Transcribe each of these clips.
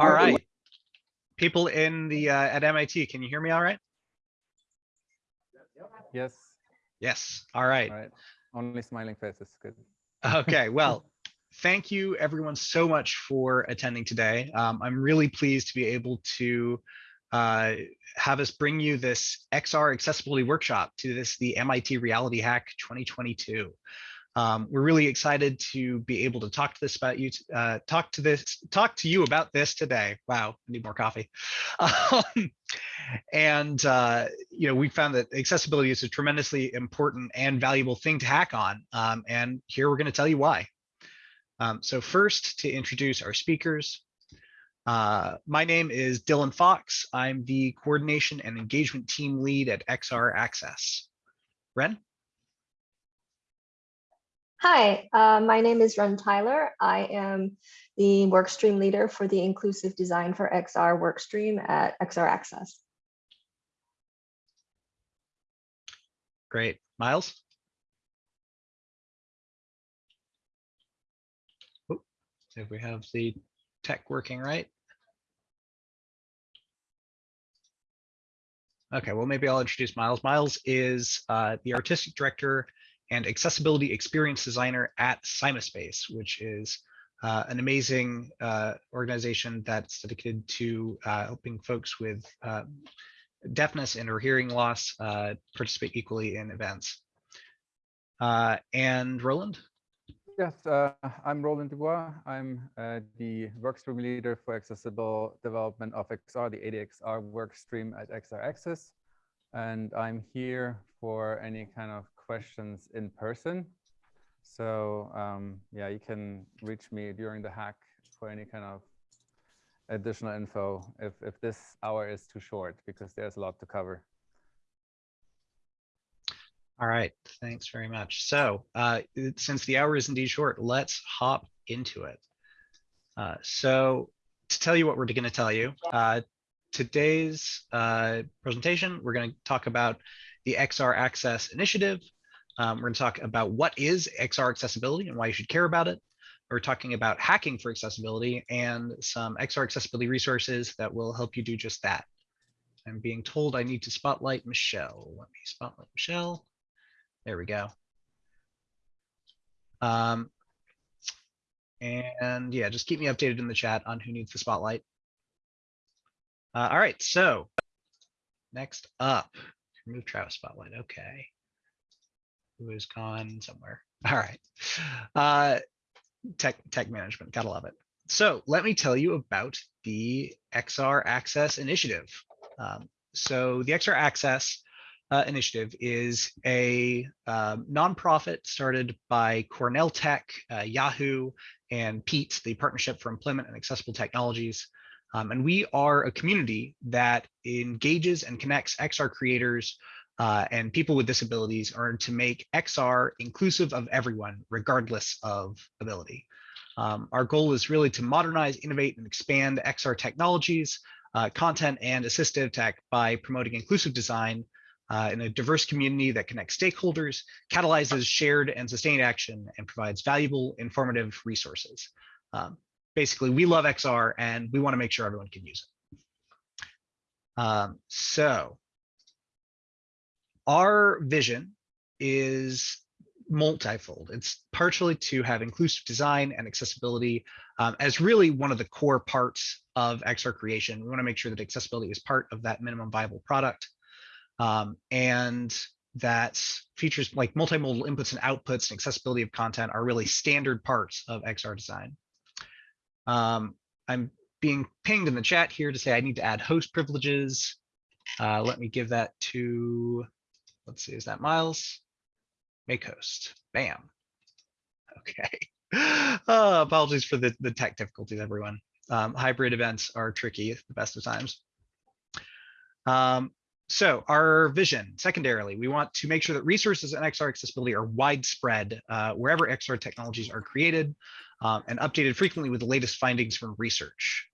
All right. People in the, uh, at MIT, can you hear me all right? Yes, Yes, all right. all right. Only smiling faces, good. Okay, well, thank you everyone so much for attending today. Um, I'm really pleased to be able to uh, have us bring you this XR accessibility workshop to this, the MIT Reality Hack 2022. Um, we're really excited to be able to talk to this about you, uh, talk to this, talk to you about this today. Wow, I need more coffee. Um, and uh, you know, we found that accessibility is a tremendously important and valuable thing to hack on. Um, and here we're going to tell you why. Um, so first, to introduce our speakers, uh, my name is Dylan Fox. I'm the coordination and engagement team lead at XR Access. Ren? Hi, uh, my name is Ren Tyler. I am the workstream leader for the Inclusive Design for XR workstream at XR Access. Great. Miles? Oh, If we have the tech working right. Okay, well, maybe I'll introduce Miles. Miles is uh, the artistic director and accessibility experience designer at CymaSpace, which is uh, an amazing uh, organization that's dedicated to uh, helping folks with uh, deafness and or hearing loss uh, participate equally in events. Uh, and Roland? Yes, uh, I'm Roland Dubois. I'm the workstream leader for accessible development of XR, the ADXR workstream at XR Access. And I'm here for any kind of questions in person. So um, yeah, you can reach me during the hack for any kind of additional info if, if this hour is too short, because there's a lot to cover. All right, thanks very much. So uh, since the hour is indeed short, let's hop into it. Uh, so to tell you what we're going to tell you, uh, today's uh, presentation, we're going to talk about the XR Access Initiative. Um, we're going to talk about what is XR accessibility and why you should care about it. We're talking about hacking for accessibility and some XR accessibility resources that will help you do just that. I'm being told I need to spotlight Michelle. Let me spotlight Michelle. There we go. Um, and yeah, just keep me updated in the chat on who needs the spotlight. Uh, all right, so next up, remove Travis spotlight. Okay. Who is gone somewhere? All right. Uh, tech tech management, gotta love it. So let me tell you about the XR Access Initiative. Um, so the XR Access uh, initiative is a um, nonprofit started by Cornell Tech, uh, Yahoo, and PEAT, the Partnership for Employment and Accessible Technologies. Um, and we are a community that engages and connects XR creators uh, and people with disabilities are to make XR inclusive of everyone, regardless of ability. Um, our goal is really to modernize, innovate, and expand XR technologies, uh, content, and assistive tech by promoting inclusive design uh, in a diverse community that connects stakeholders, catalyzes shared and sustained action, and provides valuable, informative resources. Um, basically, we love XR and we want to make sure everyone can use it. Um, so our vision is multifold. It's partially to have inclusive design and accessibility um, as really one of the core parts of XR creation. We want to make sure that accessibility is part of that minimum viable product. Um, and that features like multimodal inputs and outputs and accessibility of content are really standard parts of XR design. Um, I'm being pinged in the chat here to say I need to add host privileges. Uh, let me give that to, let's see, is that Miles? Make host, bam. Okay. Uh, apologies for the, the tech difficulties, everyone. Um, hybrid events are tricky at the best of times. Um, so our vision, secondarily, we want to make sure that resources and XR accessibility are widespread uh, wherever XR technologies are created um, and updated frequently with the latest findings from research.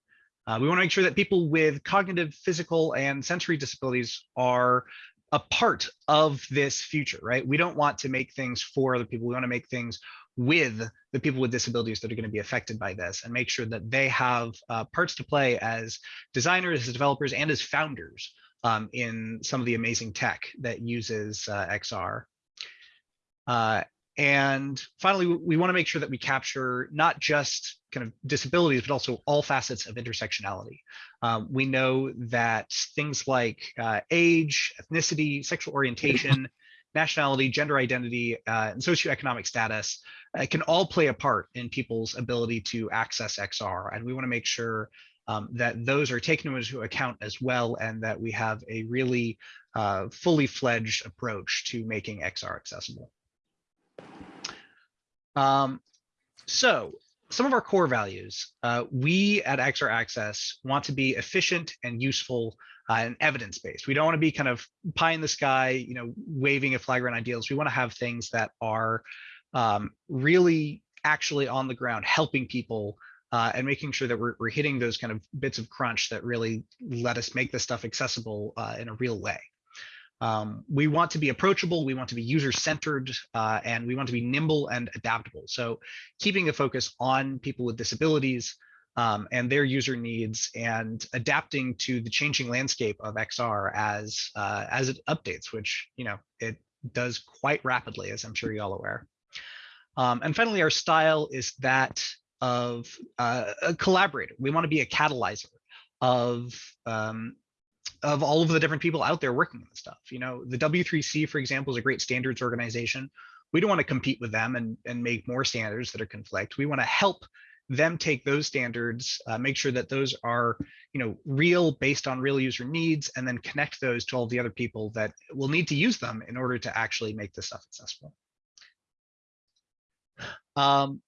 Uh, we want to make sure that people with cognitive, physical, and sensory disabilities are a part of this future, right? We don't want to make things for other people. We want to make things with the people with disabilities that are going to be affected by this and make sure that they have uh, parts to play as designers, as developers, and as founders um, in some of the amazing tech that uses uh, XR. Uh, and finally, we- we want to make sure that we capture not just kind of disabilities, but also all facets of intersectionality. Um, we know that things like uh, age, ethnicity, sexual orientation, nationality, gender identity, uh, and socioeconomic status uh, can all play a part in people's ability to access XR. And we want to make sure um, that those are taken into account as well, and that we have a really uh, fully fledged approach to making XR accessible. Um, so some of our core values, uh, we at XR Access want to be efficient and useful uh, and evidence-based. We don't want to be kind of pie in the sky, you know, waving a flag around ideals. We want to have things that are um, really actually on the ground, helping people uh, and making sure that we're, we're hitting those kind of bits of crunch that really let us make this stuff accessible uh, in a real way. Um, we want to be approachable, we want to be user-centered, uh, and we want to be nimble and adaptable. So keeping a focus on people with disabilities um, and their user needs and adapting to the changing landscape of XR as, uh, as it updates, which, you know, it does quite rapidly, as I'm sure you're all aware. Um, and finally, our style is that of uh, a collaborator. We want to be a catalyzer of um, of all of the different people out there working on this stuff. You know, the W3C, for example, is a great standards organization. We don't want to compete with them and, and make more standards that are conflict. We want to help them take those standards, uh, make sure that those are, you know, real based on real user needs, and then connect those to all the other people that will need to use them in order to actually make this stuff accessible. Um,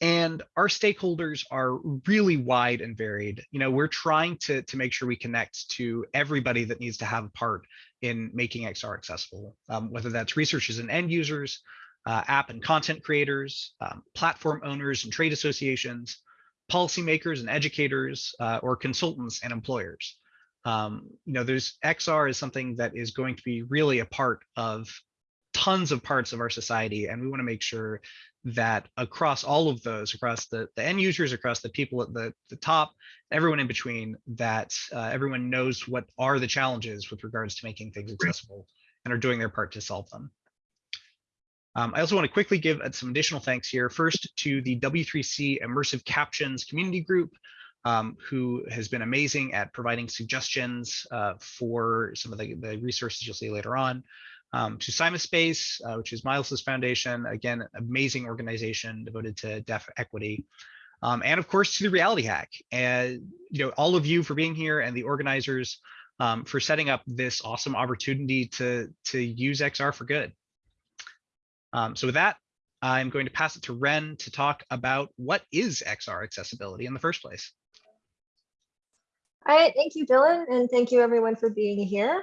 and our stakeholders are really wide and varied. You know we're trying to to make sure we connect to everybody that needs to have a part in making xr accessible um, whether that's researchers and end users uh, app and content creators um, platform owners and trade associations policymakers and educators uh, or consultants and employers. Um, you know there's xr is something that is going to be really a part of tons of parts of our society and we want to make sure that across all of those, across the, the end users, across the people at the, the top, everyone in between, that uh, everyone knows what are the challenges with regards to making things accessible and are doing their part to solve them. Um, I also want to quickly give some additional thanks here. First to the W3C Immersive Captions community group, um, who has been amazing at providing suggestions uh, for some of the, the resources you'll see later on um, to CymaSpace, uh, which is Miles's foundation, again, amazing organization devoted to deaf equity. Um, and of course, to the Reality Hack, and you know, all of you for being here and the organizers um, for setting up this awesome opportunity to to use XR for good. Um, so with that, I'm going to pass it to Ren to talk about what is XR accessibility in the first place. All right, thank you, Dylan, and thank you everyone for being here.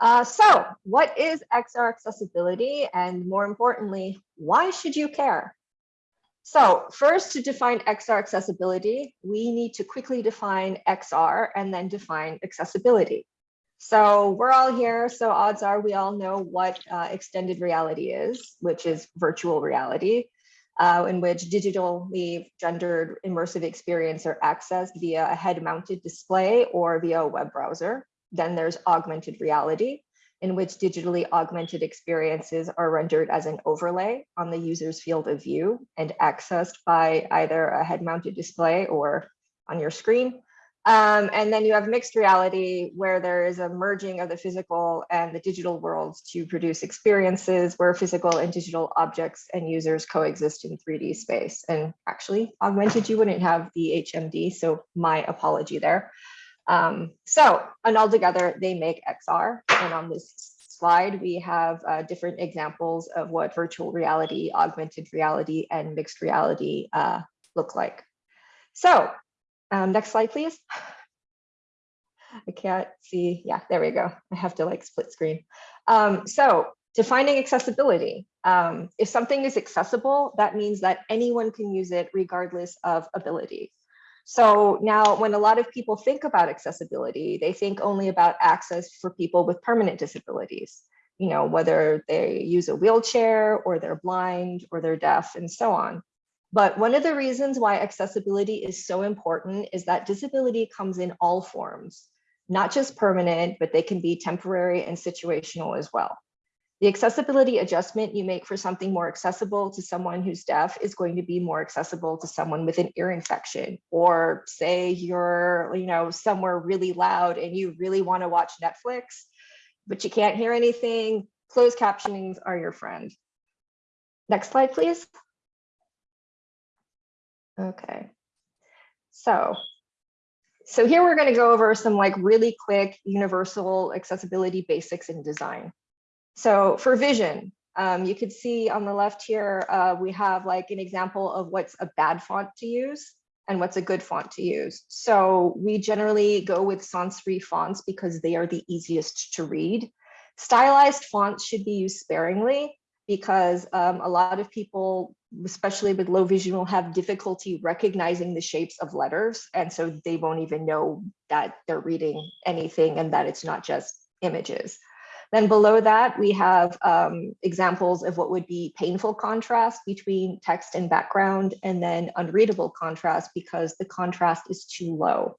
Uh, so what is XR accessibility? And more importantly, why should you care? So first to define XR accessibility, we need to quickly define XR and then define accessibility. So we're all here, so odds are we all know what uh, extended reality is, which is virtual reality, uh, in which digitally gendered immersive experience are accessed via a head-mounted display or via a web browser. Then there's augmented reality, in which digitally augmented experiences are rendered as an overlay on the user's field of view and accessed by either a head-mounted display or on your screen. Um, and then you have mixed reality where there is a merging of the physical and the digital worlds to produce experiences where physical and digital objects and users coexist in 3D space. And actually augmented, you wouldn't have the HMD, so my apology there. Um, so, and all together they make XR. And on this slide, we have uh, different examples of what virtual reality, augmented reality, and mixed reality uh, look like. So um, next slide, please. I can't see. Yeah, there we go. I have to like split screen. Um, so defining accessibility. Um, if something is accessible, that means that anyone can use it regardless of ability. So now when a lot of people think about accessibility, they think only about access for people with permanent disabilities. you know, whether they use a wheelchair or they're blind or they're deaf and so on. But one of the reasons why accessibility is so important is that disability comes in all forms, not just permanent, but they can be temporary and situational as well. The accessibility adjustment you make for something more accessible to someone who's deaf is going to be more accessible to someone with an ear infection. Or say you're, you know, somewhere really loud and you really want to watch Netflix, but you can't hear anything. Closed captionings are your friend. Next slide, please. Okay. So, so here we're going to go over some like really quick universal accessibility basics in design. So for vision, um, you could see on the left here, uh, we have like an example of what's a bad font to use and what's a good font to use. So we generally go with sans serif fonts because they are the easiest to read. Stylized fonts should be used sparingly because um, a lot of people, especially with low vision, will have difficulty recognizing the shapes of letters. And so they won't even know that they're reading anything and that it's not just images. Then below that, we have um, examples of what would be painful contrast between text and background, and then unreadable contrast because the contrast is too low.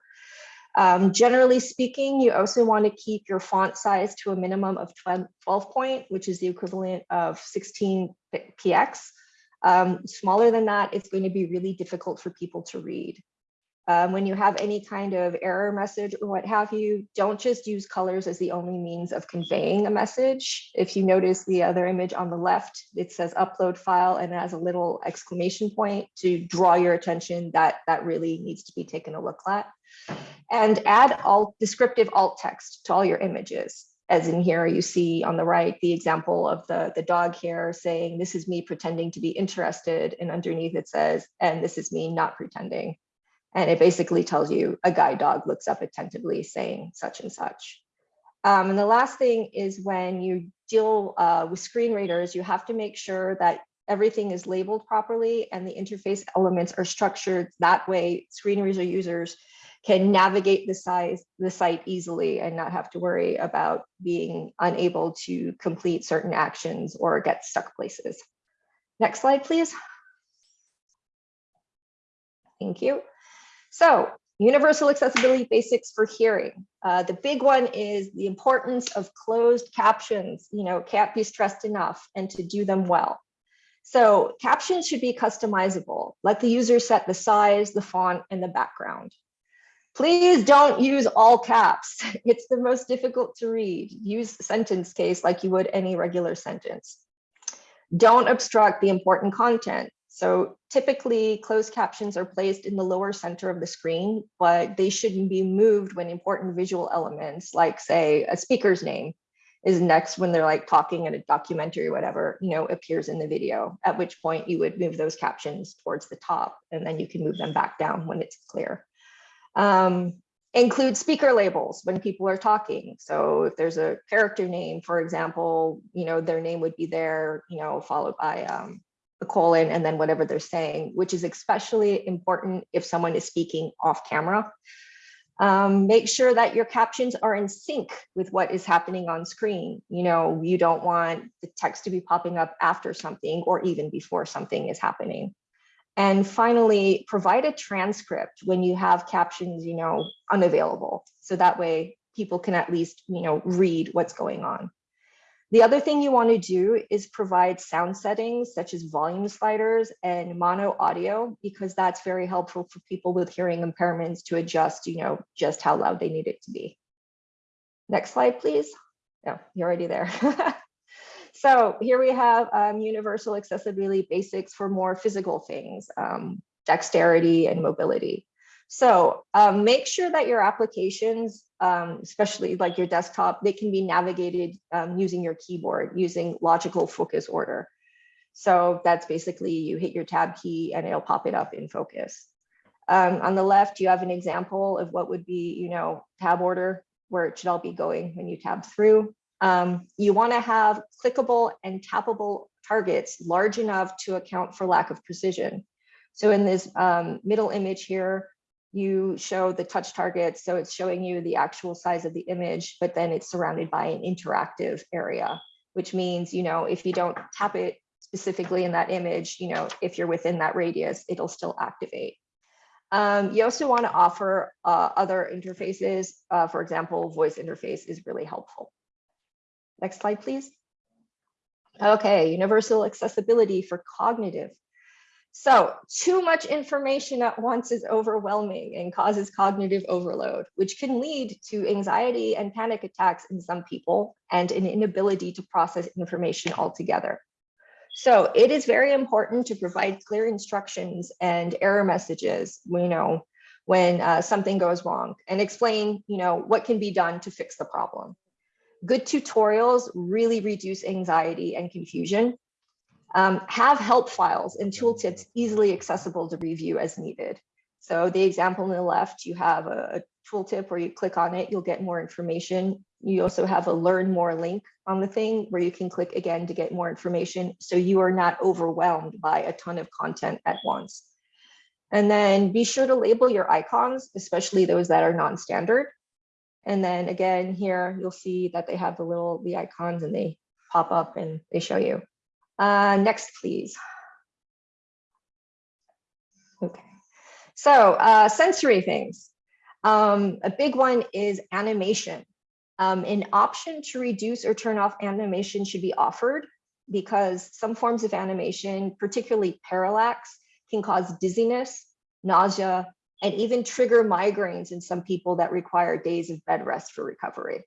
Um, generally speaking, you also want to keep your font size to a minimum of 12 point, which is the equivalent of 16 px. Um, smaller than that, it's going to be really difficult for people to read. Um, when you have any kind of error message or what have you, don't just use colors as the only means of conveying a message. If you notice the other image on the left, it says upload file and has a little exclamation point to draw your attention that that really needs to be taken a look at. And add alt descriptive alt text to all your images. As in here, you see on the right, the example of the, the dog here saying, this is me pretending to be interested. And underneath it says, and this is me not pretending. And it basically tells you a guide dog looks up attentively saying such and such. Um, and the last thing is when you deal uh, with screen readers, you have to make sure that everything is labeled properly and the interface elements are structured that way screen reader users can navigate the size the site easily and not have to worry about being unable to complete certain actions or get stuck places. Next slide, please. Thank you. So universal accessibility basics for hearing. Uh, the big one is the importance of closed captions, you know, can't be stressed enough and to do them well. So captions should be customizable. Let the user set the size, the font, and the background. Please don't use all caps. It's the most difficult to read. Use sentence case like you would any regular sentence. Don't obstruct the important content. So typically closed captions are placed in the lower center of the screen, but they shouldn't be moved when important visual elements like say a speaker's name is next when they're like talking in a documentary or whatever, you know, appears in the video, at which point you would move those captions towards the top and then you can move them back down when it's clear. Um, include speaker labels when people are talking. So if there's a character name, for example, you know, their name would be there, you know, followed by um, a colon and then whatever they're saying, which is especially important if someone is speaking off camera. Um, make sure that your captions are in sync with what is happening on screen. You know, you don't want the text to be popping up after something or even before something is happening. And finally, provide a transcript when you have captions, you know, unavailable. So that way people can at least, you know, read what's going on. The other thing you want to do is provide sound settings such as volume sliders and mono audio, because that's very helpful for people with hearing impairments to adjust, you know, just how loud they need it to be. Next slide, please. No, you're already there. so here we have um, universal accessibility basics for more physical things, um, dexterity and mobility. So um, make sure that your applications, um, especially like your desktop, they can be navigated um, using your keyboard, using logical focus order. So that's basically you hit your tab key and it'll pop it up in focus. Um, on the left, you have an example of what would be, you know, tab order, where it should all be going when you tab through. Um, you want to have clickable and tappable targets large enough to account for lack of precision. So in this um, middle image here, you show the touch targets. So it's showing you the actual size of the image, but then it's surrounded by an interactive area. which means, you know, if you don't tap it specifically in that image, you know, if you're within that radius, it'll still activate. Um, you also want to offer uh, other interfaces. Uh, for example, voice interface is really helpful. Next slide, please. Okay, universal accessibility for cognitive. So too much information at once is overwhelming and causes cognitive overload, which can lead to anxiety and panic attacks in some people and an inability to process information altogether. So it is very important to provide clear instructions and error messages, you know, when uh, something goes wrong and explain, you know, what can be done to fix the problem. Good tutorials really reduce anxiety and confusion. Um, have help files and tooltips easily accessible to review as needed. So the example on the left, you have a, a tooltip where you click on it, you'll get more information. You also have a learn more link on the thing where you can click again to get more information. So you are not overwhelmed by a ton of content at once. And then be sure to label your icons, especially those that are non-standard. And then again, here you'll see that they have the little the icons and they pop up and they show you. Uh, next, please. Okay, so uh, sensory things. Um, a big one is animation. Um, an option to reduce or turn off animation should be offered because some forms of animation, particularly parallax, can cause dizziness, nausea, and even trigger migraines in some people that require days of bed rest for recovery.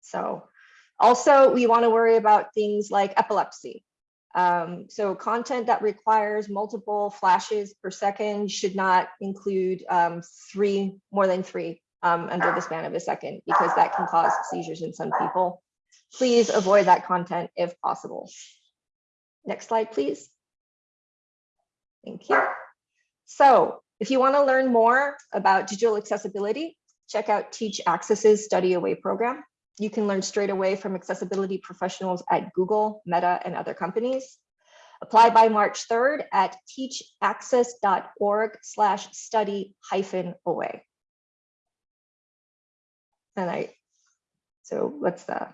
So also we wanna worry about things like epilepsy. Um, so content that requires multiple flashes per second should not include um, three, more than three um, under the span of a second, because that can cause seizures in some people. Please avoid that content if possible. Next slide, please. Thank you. So if you want to learn more about digital accessibility, check out Teach Access's Study Away program. You can learn straight away from accessibility professionals at Google, Meta, and other companies. Apply by March 3rd at teachaccess.org slash study hyphen away. And I, so what's the?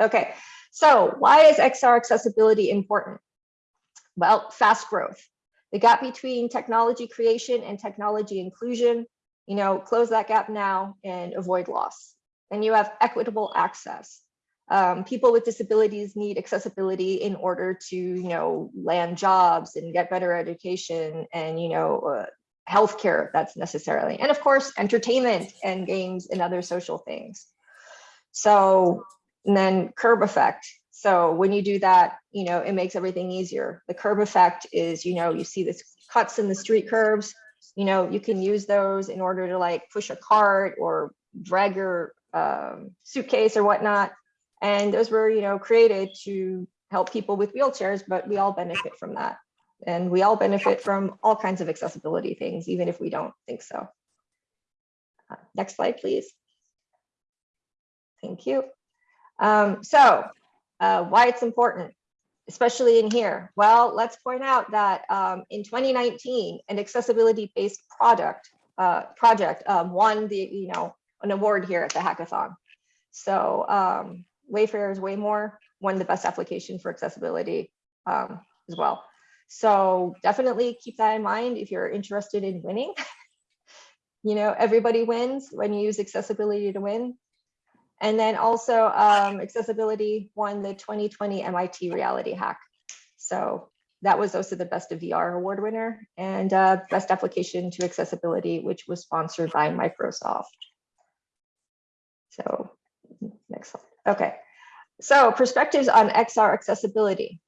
Okay, so why is XR accessibility important? Well, fast growth. The gap between technology creation and technology inclusion, you know, close that gap now and avoid loss. And you have equitable access. Um, people with disabilities need accessibility in order to, you know, land jobs and get better education and, you know, uh, healthcare that's necessarily, and of course, entertainment and games and other social things. So, and then curb effect. So when you do that, you know, it makes everything easier. The curb effect is, you know, you see this cuts in the street curbs, you know, you can use those in order to like push a cart or drag your um, suitcase or whatnot. And those were, you know, created to help people with wheelchairs, but we all benefit from that. And we all benefit from all kinds of accessibility things, even if we don't think so. Uh, next slide, please. Thank you. Um, so uh, why it's important, especially in here. Well, let's point out that um, in 2019, an accessibility-based product uh, project um, won the, you know, an award here at the hackathon. So um, way more won the best application for accessibility um, as well. So definitely keep that in mind if you're interested in winning. you know, everybody wins when you use accessibility to win. And then also um, accessibility won the 2020 MIT Reality Hack. So that was also the Best of VR award winner and uh, Best Application to Accessibility, which was sponsored by Microsoft. So next slide. Okay. So perspectives on XR accessibility.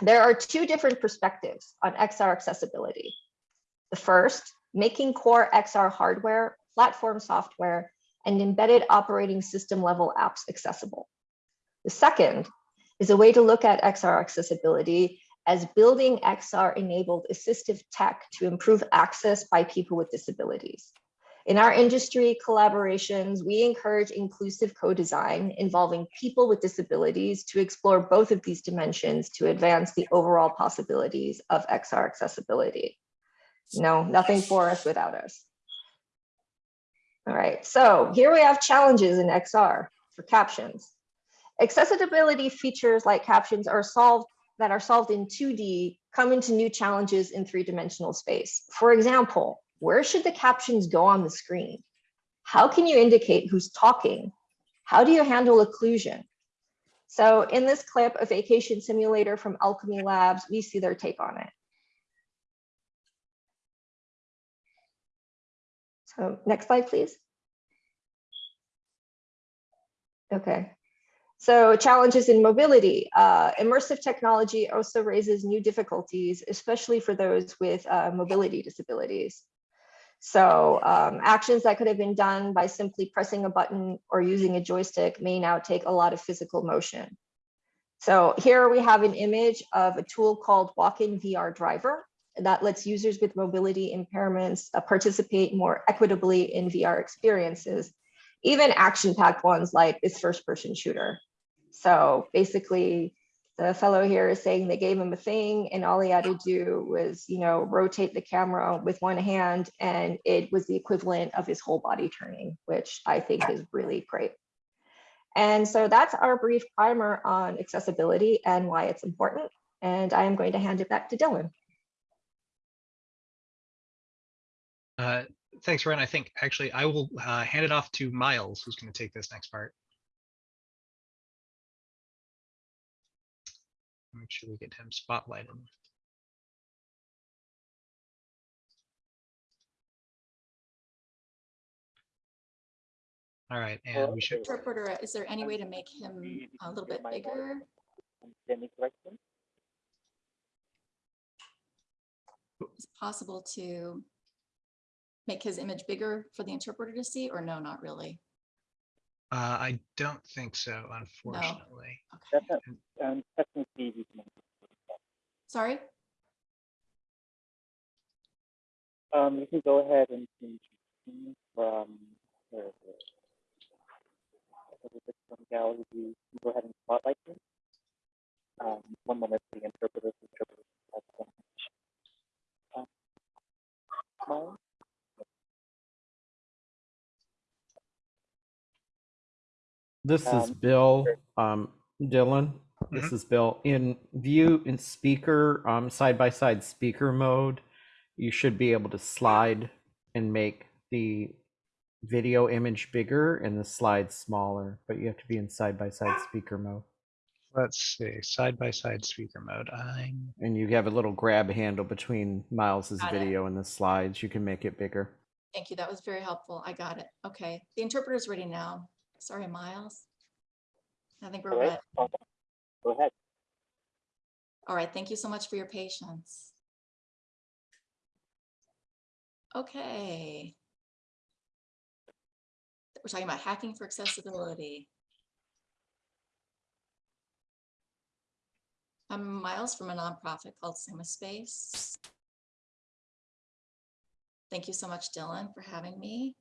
There are two different perspectives on XR accessibility. The first, making core XR hardware, platform software, and embedded operating system level apps accessible. The second is a way to look at XR accessibility as building XR enabled assistive tech to improve access by people with disabilities. In our industry collaborations, we encourage inclusive co-design involving people with disabilities to explore both of these dimensions to advance the overall possibilities of XR accessibility. No, nothing for us without us. All right, so here we have challenges in XR for captions. accessibility features like captions are solved that are solved in 2D come into new challenges in three-dimensional space. For example, where should the captions go on the screen? How can you indicate who's talking? How do you handle occlusion? So in this clip, a vacation simulator from Owlchemy Labs, we see their take on it. So next slide, please. Okay. So challenges in mobility. Uh, immersive technology also raises new difficulties, especially for those with uh, mobility disabilities. So um, actions that could have been done by simply pressing a button or using a joystick may now take a lot of physical motion. So here we have an image of a tool called WalkinVR Driver that lets users with mobility impairments uh, participate more equitably in VR experiences, even action-packed ones like this first-person shooter. So basically, the fellow here is saying they gave him a thing and all he had to do was, you know, rotate the camera with one hand and it was the equivalent of his whole body turning, which I think is really great. And so that's our brief primer on accessibility and why it's important. And I am going to hand it back to Dylan. Uh, thanks, Ren. I think actually I will uh, hand it off to Miles, who's going to take this next part. Make sure we get him spotlighted. All right, and we should, Interpreter, uh, is there any way to make him a little bit bigger? Is it possible to make his image bigger for the interpreter to see or no, not really? Uh, I don't think so, unfortunately. Okay, Um, technically, we can, sorry? um, you can go ahead and change the from the, the, the from gallery view. You can Go ahead and spotlight them. Um, one moment, the interpreter. the interpreter has some- um, smile. This is Um, Bill, um, Dylan. This is Bill. In view in speaker, um, side by side speaker mode, you should be able to slide and make the video image bigger and the slide smaller, but you have to be in side by side speaker mode. Let's see, side by side speaker mode. I'm, And you have a little grab handle between Miles's Got it. video and the slides. You can make it bigger. Thank you. That was very helpful. I got it. Okay, the interpreter's ready now. Sorry, Miles. I think we're All right, ready. Go ahead. All right, thank you so much for your patience. Okay. We're talking about hacking for accessibility. I'm Miles from a nonprofit called CymaSpace. Thank you so much, Dylan, for having me.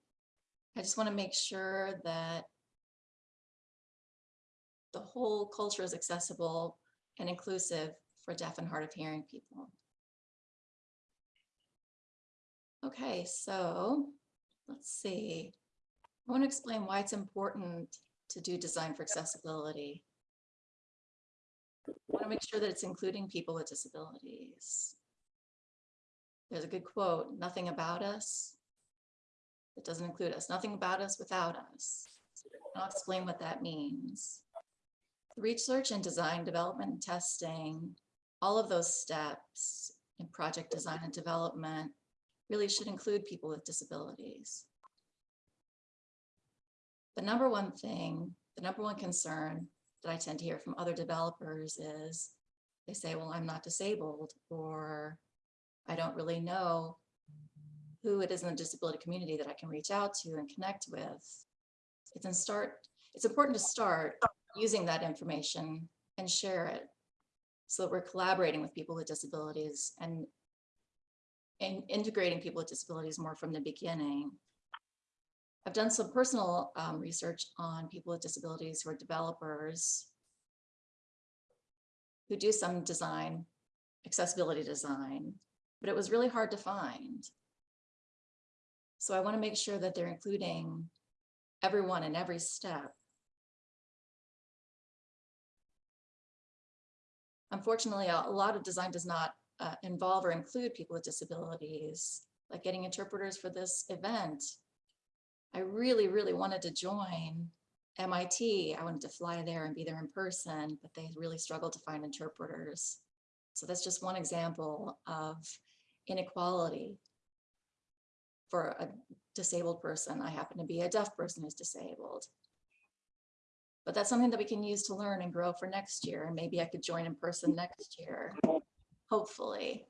I just want to make sure that the whole culture is accessible and inclusive for deaf and hard of hearing people. Okay, so let's see. I want to explain why it's important to do design for accessibility. I want to make sure that it's including people with disabilities. There's a good quote, nothing about us. It doesn't include us, nothing about us without us. I'll explain what that means. Research and design, development and testing, all of those steps in project design and development really should include people with disabilities. The number one thing, the number one concern that I tend to hear from other developers is they say, well, I'm not disabled, or I don't really know who it is in the disability community that I can reach out to and connect with. It's start, it's important to start using that information and share it so that we're collaborating with people with disabilities and and integrating people with disabilities more from the beginning. I've done some personal um, research on people with disabilities who are developers who do some design, accessibility design, but it was really hard to find. So I want to make sure that they're including everyone in every step unfortunately, a lot of design does not uh, involve or include people with disabilities, like getting interpreters for this event. I really, really wanted to join MIT. I wanted to fly there and be there in person, but they really struggled to find interpreters. So that's just one example of inequality for a disabled person. I happen to be a deaf person who's disabled. But that's something that we can use to learn and grow for next year. And maybe I could join in person next year, hopefully.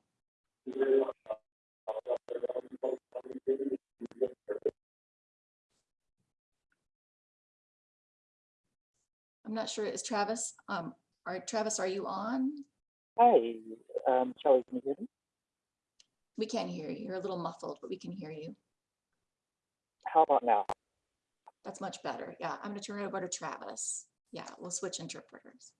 I'm not sure, is Travis, um, right, Travis, are you on? Hi, um, Charlie, can you hear me? We can't hear you. You're a little muffled, but we can hear you. How about now? That's much better. Yeah, I'm gonna turn it over to Travis. Yeah, we'll switch interpreters.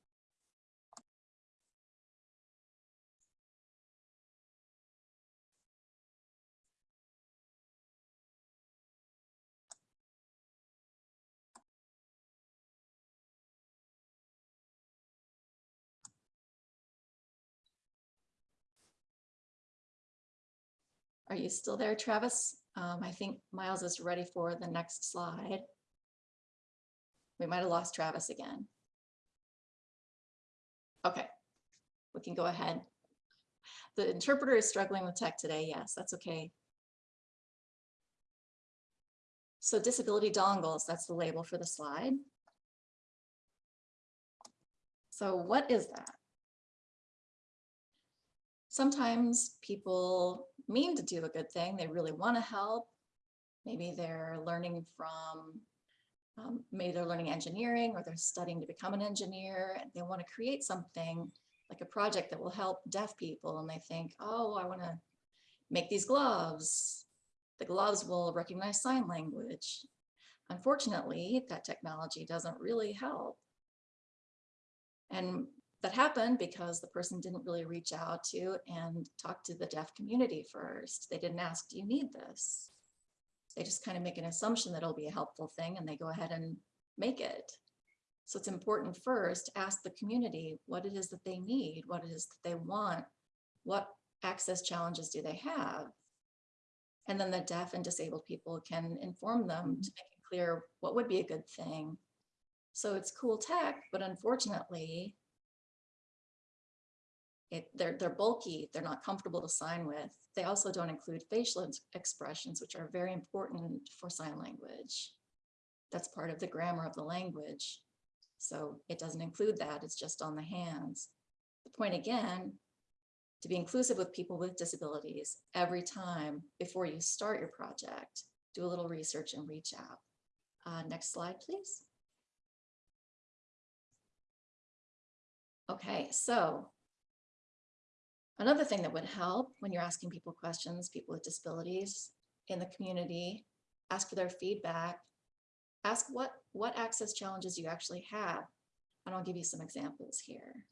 Are you still there, Travis? Um, I think Miles is ready for the next slide. We might have lost Travis again. Okay, we can go ahead. The interpreter is struggling with tech today. Yes, that's okay. So disability dongles, that's the label for the slide. So what is that? Sometimes people mean to do a good thing. They really want to help. Maybe they're learning from um, maybe they're learning engineering or they're studying to become an engineer and they want to create something like a project that will help deaf people and they think, oh, I want to make these gloves. The gloves will recognize sign language. Unfortunately, that technology doesn't really help. And that happened because the person didn't really reach out to and talk to the deaf community first. They didn't ask, do you need this? They just kind of make an assumption that it'll be a helpful thing and they go ahead and make it. So it's important first to ask the community what it is that they need, what it is that they want, what access challenges do they have? And then the deaf and disabled people can inform them to make it clear what would be a good thing. So it's cool tech, but unfortunately, it, they're, they're bulky, they're not comfortable to sign with. They also don't include facial expressions, which are very important for sign language. That's part of the grammar of the language. So it doesn't include that, it's just on the hands. The point again, to be inclusive with people with disabilities every time before you start your project, do a little research and reach out. Uh, next slide, please. Okay, so Another thing that would help when you're asking people questions, people with disabilities in the community, ask for their feedback. Ask what, what access challenges you actually have. And I'll give you some examples here.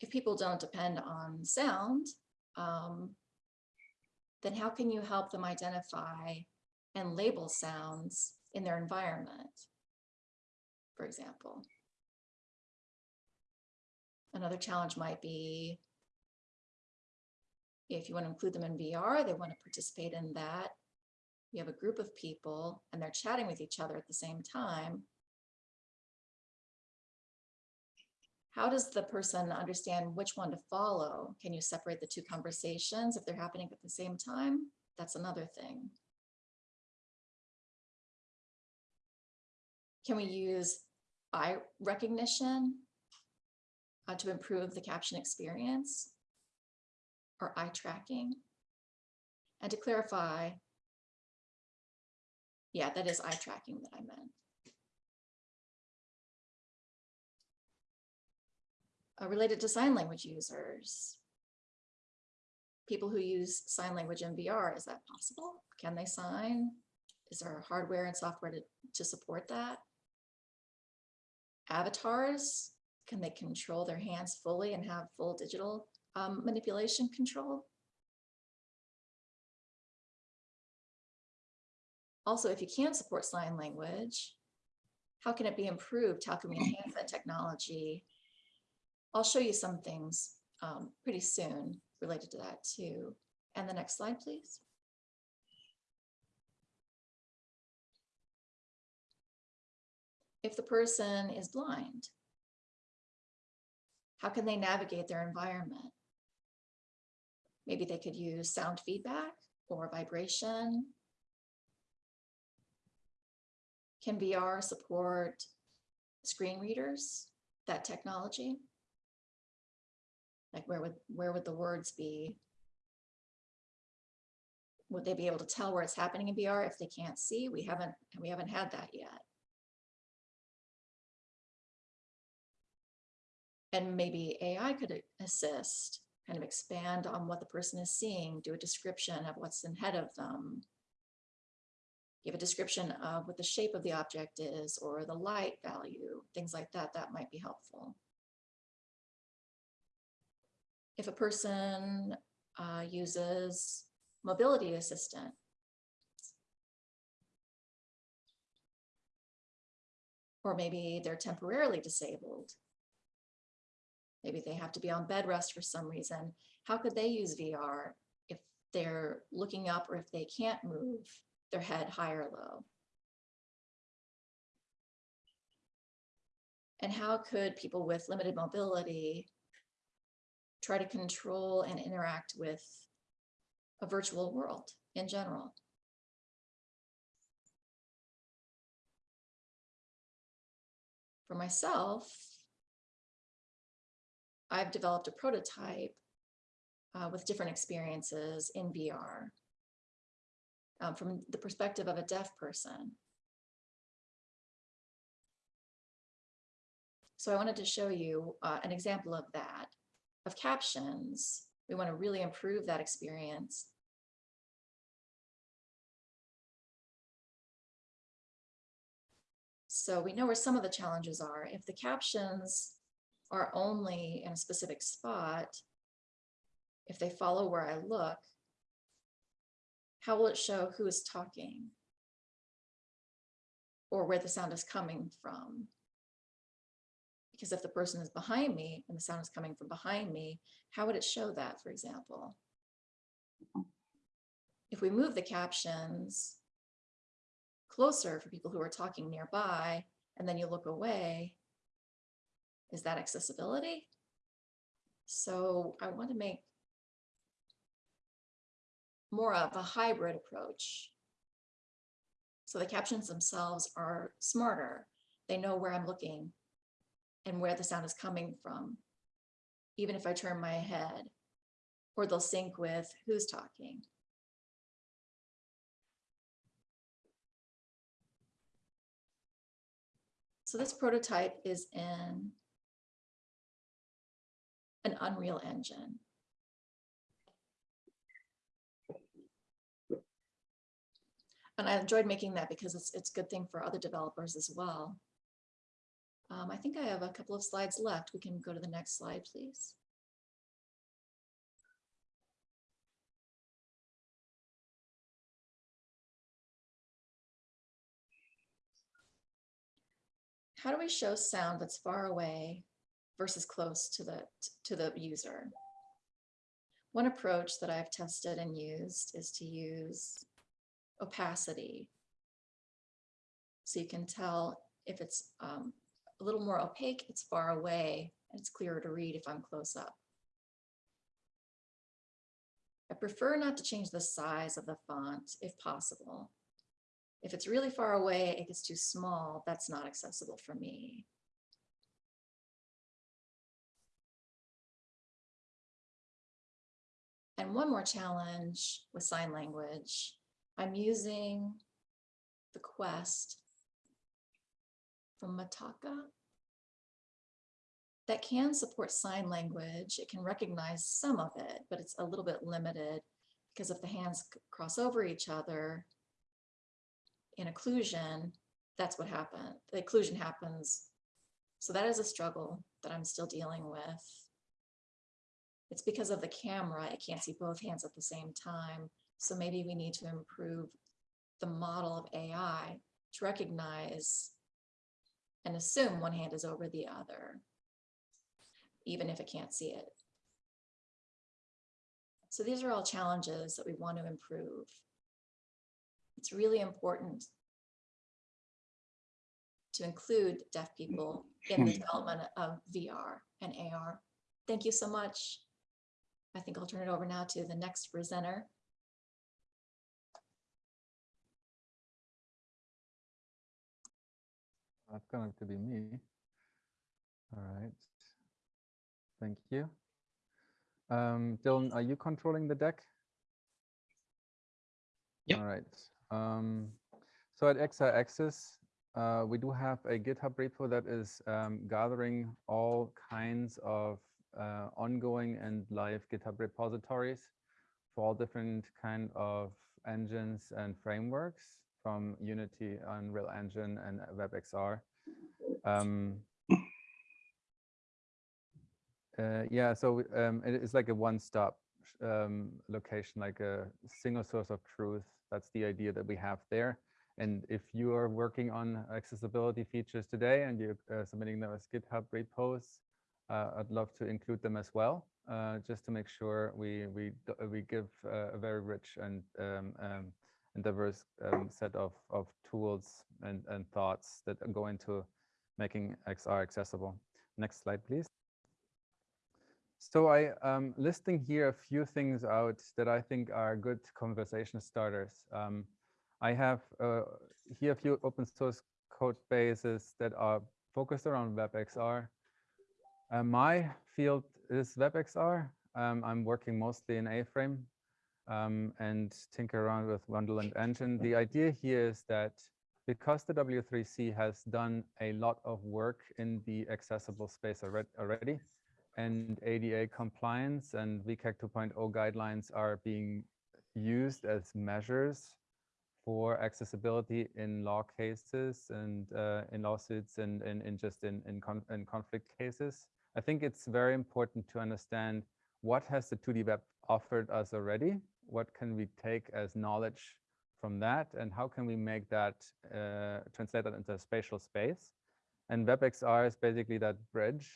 If people don't depend on sound, um, then how can you help them identify and label sounds in their environment? For example. Another challenge might be if you want to include them in VR, they want to participate in that. You have a group of people and they're chatting with each other at the same time. How does the person understand which one to follow? Can you separate the two conversations if they're happening at the same time? That's another thing. Can we use eye recognition uh, to improve the caption experience or eye tracking? And to clarify, yeah, that is eye tracking that I meant. Uh, related to sign language users, people who use sign language in VR, is that possible? Can they sign? Is there hardware and software to, to support that? Avatars, can they control their hands fully and have full digital um, manipulation control? Also, if you can't support sign language, how can it be improved? How can we enhance that technology? I'll show you some things um, pretty soon related to that too. And the next slide, please. If the person is blind, how can they navigate their environment? Maybe they could use sound feedback or vibration. Can VR support screen readers, that technology? Like where would, where would the words be? Would they be able to tell where it's happening in VR if they can't see? We haven't, we haven't had that yet. And maybe AI could assist, kind of expand on what the person is seeing, do a description of what's ahead of them. Give a description of what the shape of the object is or the light value, things like that, that might be helpful. If a person uh, uses mobility assistant, or maybe they're temporarily disabled, maybe they have to be on bed rest for some reason. How could they use VR if they're looking up or if they can't move their head high or low? And how could people with limited mobility try to control and interact with a virtual world in general? For myself, I've developed a prototype uh, with different experiences in VR um, from the perspective of a deaf person. So I wanted to show you uh, an example of that, of captions. We want to really improve that experience. So we know where some of the challenges are. If the captions are only in a specific spot, if they follow where I look, how will it show who is talking? Or where the sound is coming from? Because if the person is behind me and the sound is coming from behind me, how would it show that, for example? If we move the captions closer for people who are talking nearby, and then you look away, is that accessibility? So I want to make more of a hybrid approach. So the captions themselves are smarter. They know where I'm looking and where the sound is coming from, even if I turn my head, or they'll sync with who's talking. So this prototype is in an Unreal Engine. And I enjoyed making that because it's it's a good thing for other developers as well. Um, I think I have a couple of slides left. We can go to the next slide, please. How do we show sound that's far away versus close to the to the user? One approach that I've tested and used is to use opacity. So you can tell if it's um, a little more opaque, it's far away, and it's clearer to read if I'm close up. I prefer not to change the size of the font if possible. If it's really far away, it gets too small, that's not accessible for me. And one more challenge with sign language, I'm using the Quest from Mataka that can support sign language. It can recognize some of it, but it's a little bit limited because if the hands cross over each other in occlusion, that's what happened. The occlusion happens. So that is a struggle that I'm still dealing with. It's because of the camera, it can't see both hands at the same time. So maybe we need to improve the model of AI to recognize and assume one hand is over the other, even if it can't see it. So these are all challenges that we want to improve. It's really important to include deaf people in the hmm. development of VR and AR. Thank you so much. I think I'll turn it over now to the next presenter. That's going to be me. All right. Thank you. Um, Dylan, are you controlling the deck? Yep. All right. Um, so at XR Access, uh, we do have a GitHub repo that is um, gathering all kinds of uh, ongoing and live GitHub repositories for all different kind of engines and frameworks from Unity, Unreal Engine, and WebXR. Um, uh, yeah, so um, it is like a one-stop um, location, like a single source of truth. That's the idea that we have there. And if you are working on accessibility features today and you're uh, submitting them as GitHub repos, I'd love to include them as well, uh, just to make sure we we we give uh, a very rich and um, um, and diverse um, set of of tools and and thoughts that go into making XR accessible. Next slide, please. So I am listing here a few things out that I think are good conversation starters. Um, I have uh, here a few open source code bases that are focused around WebXR. Uh, my field is WebXR. Um, I'm working mostly in A-frame um, and tinker around with Wonderland Engine. The idea here is that because the W3C has done a lot of work in the accessible space already, and ADA compliance and WCAG 2.0 guidelines are being used as measures for accessibility in law cases and uh, in lawsuits and, and, and just in, in, con in conflict cases. I think it's very important to understand what has the 2D web offered us already? What can we take as knowledge from that? And how can we make that, uh, translate that into a spatial space? And WebXR is basically that bridge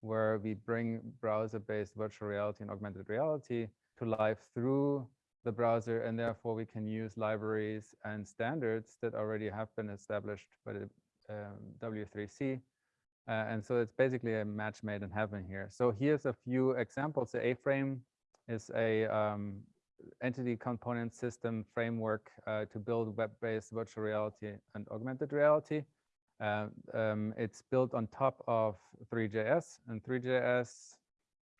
where we bring browser-based virtual reality and augmented reality to life through the browser, and therefore we can use libraries and standards that already have been established by the um, W3C. Uh, and so it's basically a match made in heaven here. So here's a few examples. The A-frame is a um, entity component system framework uh, to build web-based virtual reality and augmented reality. Uh, um, it's built on top of Three.js and Three.js,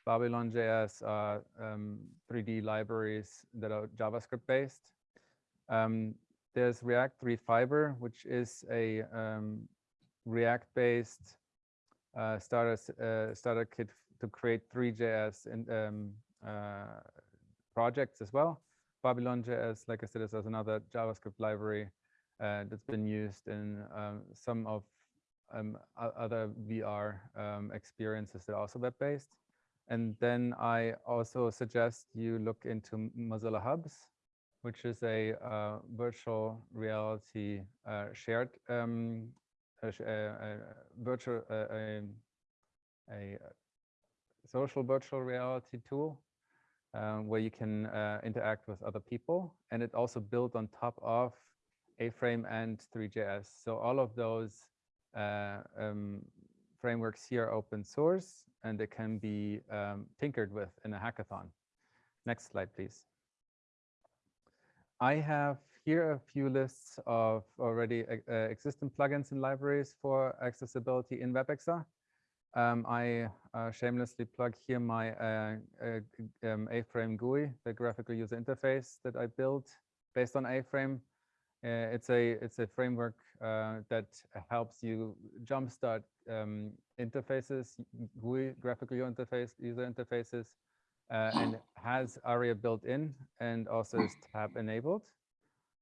Babylon.js are um, 3D libraries that are JavaScript based. Um, there's React Three Fiber, which is a um, React based uh, starter, uh, starter kit to create Three.js and um, uh, projects as well. Babylon.js, like I said, is another JavaScript library uh, that's been used in um, some of um, other VR um, experiences that are also web-based. And then I also suggest you look into Mozilla Hubs, which is a uh, virtual reality uh, shared um, a, a virtual a, a, social virtual reality tool um, where you can uh, interact with other people. And it also built on top of a-frame and Three.js. So all of those uh, um, frameworks here are open source and they can be um, tinkered with in a hackathon. Next slide, please. I have here are a few lists of already uh, existing plugins and libraries for accessibility in WebXR. Um, I uh, shamelessly plug here my uh, uh um, A-frame GUI, the graphical user interface that I built based on A-frame. Uh, it's a it's a framework uh, that helps you jumpstart um, interfaces, GUI, graphical user interface, user interfaces, uh, and has ARIA built in and also is tab enabled.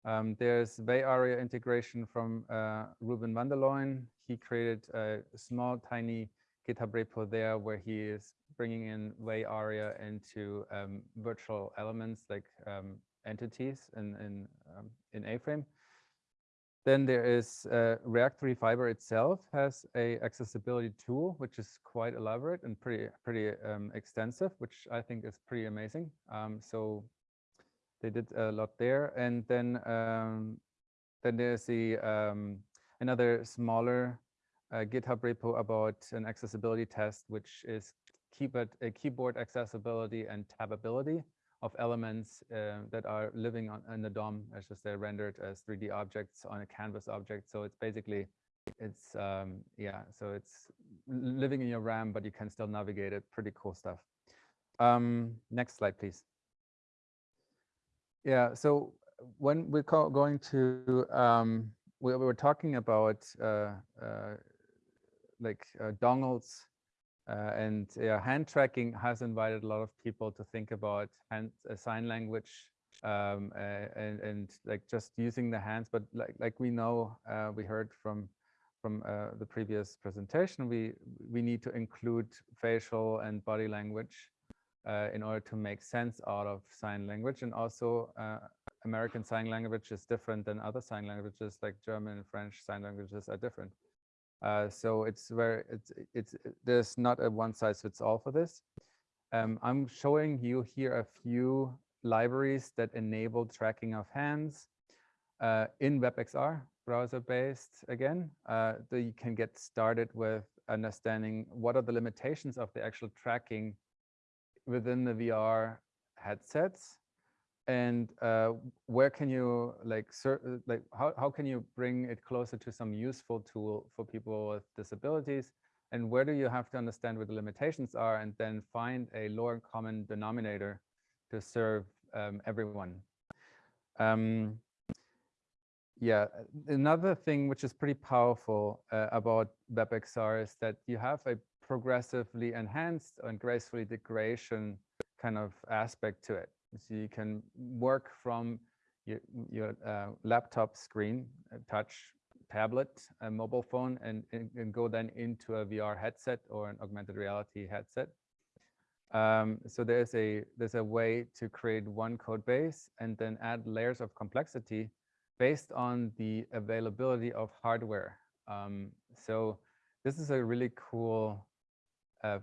Um, there's WAI-ARIA integration from uh, Ruben van der Looyen. He created a small, tiny GitHub repo there where he is bringing in WAI-ARIA into um, virtual elements like um, entities in in, um, in A-frame. Then there is uh, React Three Fiber itself has a accessibility tool, which is quite elaborate and pretty pretty um, extensive, which I think is pretty amazing. Um, so they did a lot there. And then um, then there's the um, another smaller uh, GitHub repo about an accessibility test, which is keyboard, keyboard accessibility and tabability of elements uh, that are living on in the DOM as just they're rendered as 3D objects on a canvas object. So it's basically, it's, um, yeah, so it's living in your RAM, but you can still navigate it. Pretty cool stuff. Um, next slide, please. Yeah, so when we're going to, um, we, we were talking about uh, uh, like uh, dongles uh, and hand tracking has invited a lot of people to think about hand uh, sign language um, uh, and and like just using the hands. But like like we know, uh, we heard from from uh, the previous presentation, we we need to include facial and body language uh, in order to make sense out of sign language. And also, uh, American Sign Language is different than other sign languages, like German and French sign languages are different. Uh, so it's where it's it's there's not a one size fits all for this. Um, I'm showing you here a few libraries that enable tracking of hands uh, in WebXR browser based again. Uh, that you can get started with understanding what are the limitations of the actual tracking within the VR headsets? And uh, where can you like like how, how can you bring it closer to some useful tool for people with disabilities? And where do you have to understand what the limitations are and then find a lower common denominator to serve um, everyone? Um, yeah another thing which is pretty powerful uh, about WebXR is that you have a progressively enhanced and gracefully degradation kind of aspect to it so you can work from your, your uh, laptop screen, a touch tablet, a mobile phone, and, and, and go then into a VR headset or an augmented reality headset. Um, so there's a there's a way to create one code base and then add layers of complexity based on the availability of hardware. Um, so this is a really cool uh,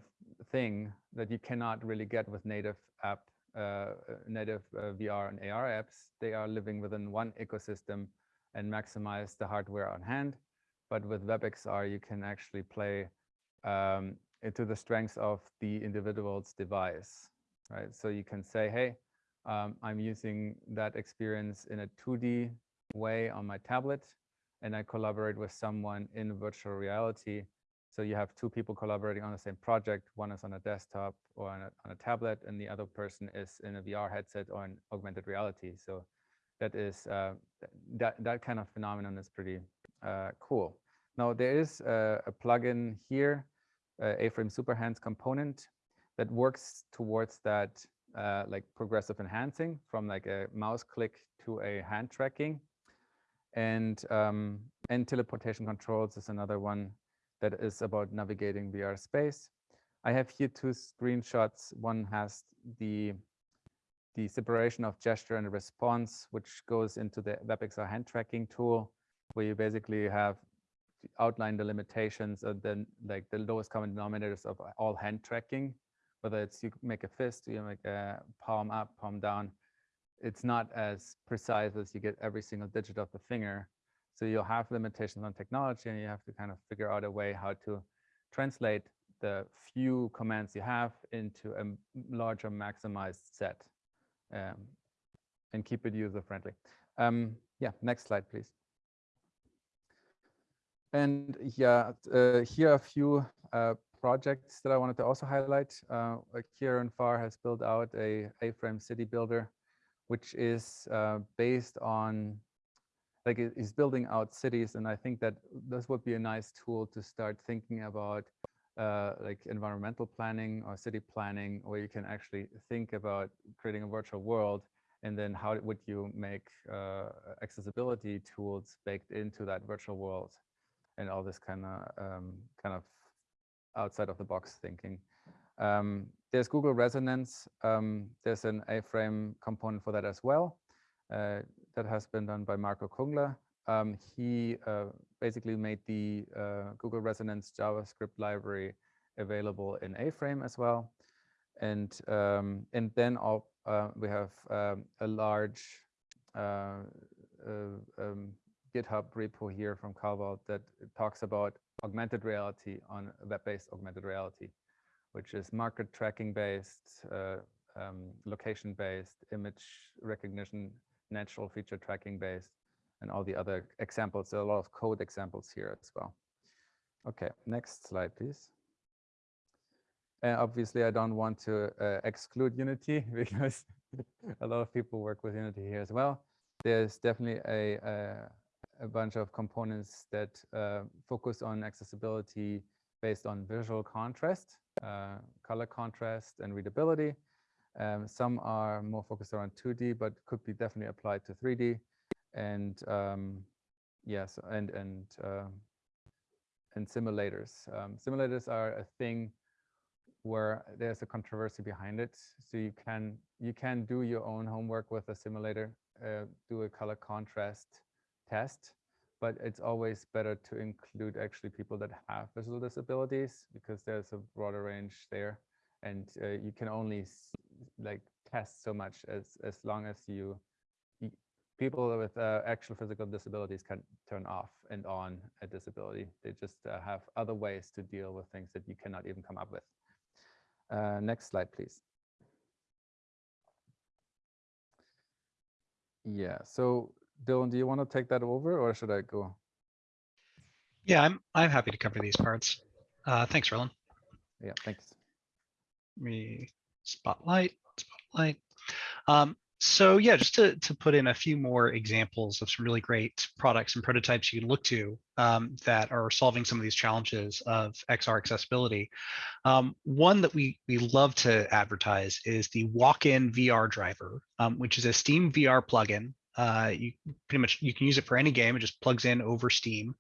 thing that you cannot really get with native app uh, native uh, VR and AR apps, they are living within one ecosystem and maximize the hardware on hand. But with WebXR, you can actually play um, into the strengths of the individual's device, right? So you can say, hey, um, I'm using that experience in a 2D way on my tablet, and I collaborate with someone in virtual reality so you have two people collaborating on the same project. One is on a desktop or on a, on a tablet, and the other person is in a VR headset or an augmented reality. So that is uh, that that kind of phenomenon is pretty uh, cool. Now there is a, a plugin here, uh, A-Frame Superhands component that works towards that uh, like progressive enhancing from like a mouse click to a hand tracking. And um, and teleportation controls is another one that is about navigating VR space. I have here two screenshots. One has the the separation of gesture and response, which goes into the WebXR hand tracking tool, where you basically have outlined the limitations of the like the lowest common denominators of all hand tracking, whether it's you make a fist, you make a palm up, palm down. It's not as precise as you get every single digit of the finger. So you'll have limitations on technology and you have to kind of figure out a way how to translate the few commands you have into a larger maximized set um, and keep it user friendly. Um, yeah, next slide, please. And yeah, uh, here are a few uh, projects that I wanted to also highlight. Uh, Kieran Farr has built out a A-frame city builder, which is uh, based on like it is building out cities and i think that this would be a nice tool to start thinking about uh, like environmental planning or city planning where you can actually think about creating a virtual world and then how would you make uh, accessibility tools baked into that virtual world and all this kind of um, kind of outside of the box thinking. Um, there's google resonance um, there's an a-frame component for that as well that has been done by Marco Kungler. um, he uh, basically made the uh, Google Resonance JavaScript library available in A-Frame as well. And um, and then all, uh, we have um, a large uh, uh, um, GitHub repo here from Calval that talks about augmented reality on web-based augmented reality, which is marker tracking based, uh, um, location based, image recognition, natural feature tracking based, and all the other examples. There are a lot of code examples here as well. Okay, next slide, please. And obviously, I don't want to uh, exclude Unity because a lot of people work with Unity here as well. There's definitely a, a, a bunch of components that uh, focus on accessibility based on visual contrast, uh, color contrast, and readability. Um, some are more focused around 2D, but could be definitely applied to 3D. And um, yes, and and uh, and simulators. Um, simulators are a thing where there's a controversy behind it. So you can you can do your own homework with a simulator, uh, do a color contrast test, but it's always better to include actually people that have visual disabilities because there's a broader range there, and uh, you can only like test so much as as long as you, people with uh, actual physical disabilities can turn off and on a disability. They just uh, have other ways to deal with things that you cannot even come up with. Uh, next slide, please. Yeah, so Dylan, do you want to take that over or should I go? Yeah, I'm, I'm happy to cover these parts. Uh, thanks, Roland. Yeah, thanks. me spotlight, spotlight. Um, so yeah, just to, to put in a few more examples of some really great products and prototypes you can look to um, that are solving some of these challenges of XR accessibility. Um, one that we, we love to advertise is the WalkinVR driver, um, which is a Steam VR plugin. Uh, you pretty much, you can use it for any game. It just plugs in over Steam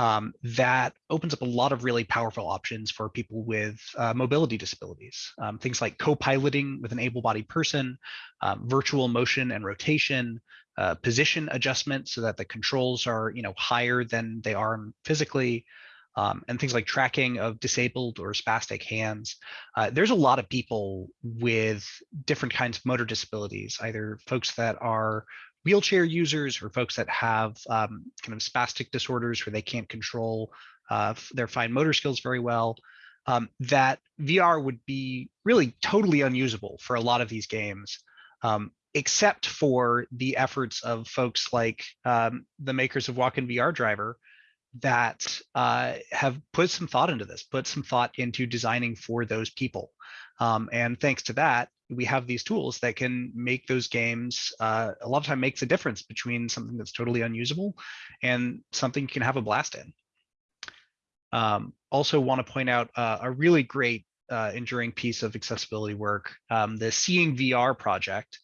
um, that opens up a lot of really powerful options for people with uh, mobility disabilities. Um, things like co-piloting with an able-bodied person, um, virtual motion and rotation, uh, position adjustment so that the controls are you know higher than they are physically, um, and things like tracking of disabled or spastic hands. Uh, there's a lot of people with different kinds of motor disabilities, either folks that are wheelchair users or folks that have um, kind of spastic disorders where they can't control uh, their fine motor skills very well, um, that VR would be really totally unusable for a lot of these games, um, except for the efforts of folks like um, the makers of WalkinVR Driver that uh, have put some thought into this, put some thought into designing for those people. Um, and thanks to that, we have these tools that can make those games uh, a lot of time makes a difference between something that's totally unusable and something you can have a blast in. Um, also want to point out uh, a really great uh, enduring piece of accessibility work, um, the Seeing VR project.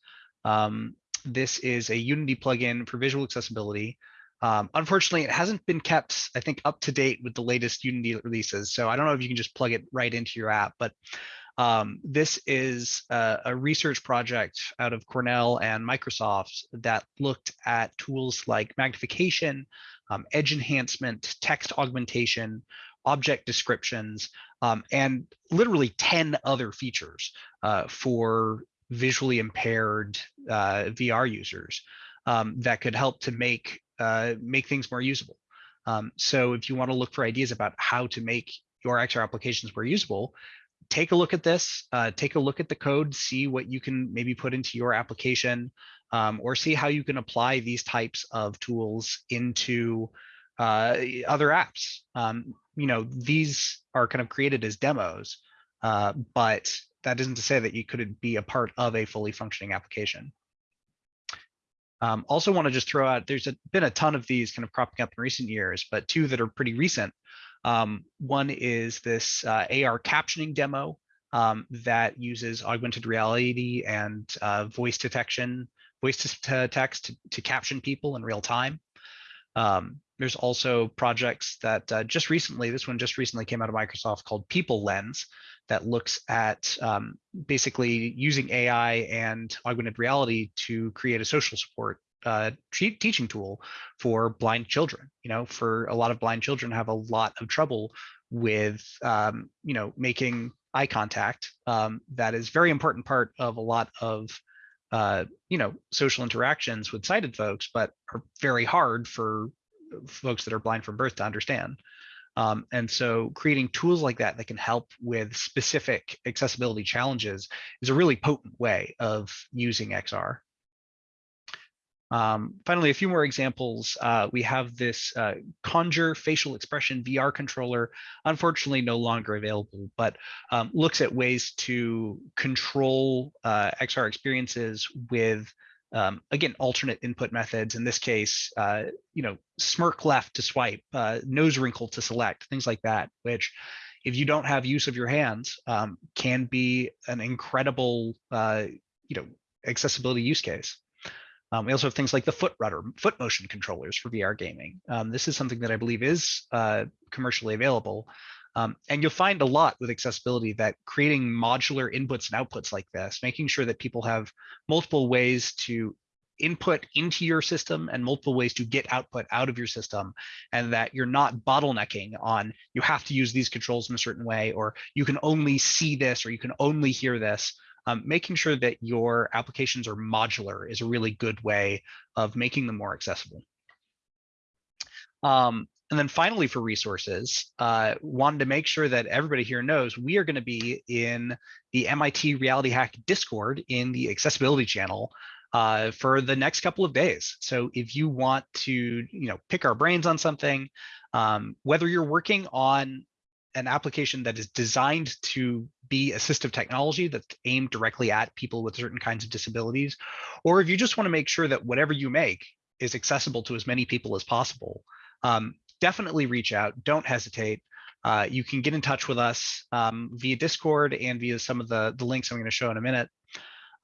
Um, this is a Unity plugin for visual accessibility. Um, unfortunately, it hasn't been kept, I think, up to date with the latest Unity releases. So I don't know if you can just plug it right into your app, but um, this is a, a, research project out of Cornell and Microsoft that looked at tools like magnification, um, edge enhancement, text augmentation, object descriptions, um, and literally 10 other features uh, for visually impaired uh, VR users um, that could help to make uh, make things more usable. Um, so if you want to look for ideas about how to make your XR applications more usable, take a look at this, uh, take a look at the code, see what you can maybe put into your application, um, or see how you can apply these types of tools into uh, other apps. Um, you know, these are kind of created as demos, uh, but that isn't to say that you couldn't be a part of a fully functioning application. Um, also want to just throw out, there's a, been a ton of these kind of cropping up in recent years, but two that are pretty recent um, one is this uh, AR captioning demo um, that uses augmented reality and uh, voice detection, voice to text to, to, caption people in real time. Um, there's also projects that uh, just recently, this one just recently came out of Microsoft called People Lens that looks at um, basically using AI and augmented reality to create a social support uh, te- teaching tool for blind children. You know, for a lot of blind children have a lot of trouble with, um, you know, making eye contact. Um, that is very important part of a lot of, uh, you know, social interactions with sighted folks, but are very hard for folks that are blind from birth to understand. Um, and so creating tools like that that can help with specific accessibility challenges is a really potent way of using XR. Um, finally, a few more examples. Uh, we have this uh, Conjure facial expression VR controller, unfortunately no longer available, but um, looks at ways to control uh, XR experiences with, um, again, alternate input methods. In this case, uh, you know, smirk left to swipe, uh, nose wrinkle to select, things like that, which if you don't have use of your hands, um, can be an incredible, uh, you know, accessibility use case. Um, we also have things like the foot rudder, foot motion controllers for VR gaming. Um, this is something that I believe is uh, commercially available. Um, and you'll find a lot with accessibility that creating modular inputs and outputs like this, making sure that people have multiple ways to input into your system and multiple ways to get output out of your system and that you're not bottlenecking on you have to use these controls in a certain way or you can only see this or you can only hear this um, making sure that your applications are modular is a really good way of making them more accessible. Um, and then finally for resources, uh, wanted to make sure that everybody here knows we are going to be in the MIT Reality Hack Discord in the accessibility channel uh, for the next couple of days. So if you want to, you know, pick our brains on something, um, whether you're working on an application that is designed to be assistive technology that's aimed directly at people with certain kinds of disabilities, or if you just want to make sure that whatever you make is accessible to as many people as possible, um, definitely reach out. Don't hesitate. Uh, you can get in touch with us um, via Discord and via some of the, the links I'm going to show in a minute.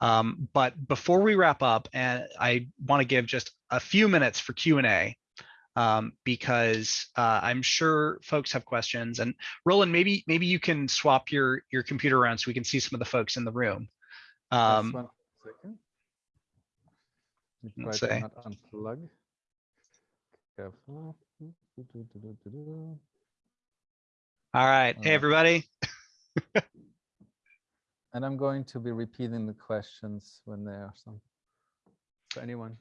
Um, but before we wrap up, and I want to give just a few minutes for Q&A um, because uh, I'm sure folks have questions. And Roland, maybe maybe you can swap your your computer around so we can see some of the folks in the room. Just Um, one second. Let me let's try to say. not unplug. Careful. All right, hey Uh, everybody. And I'm going to be repeating the questions when there are some. For anyone.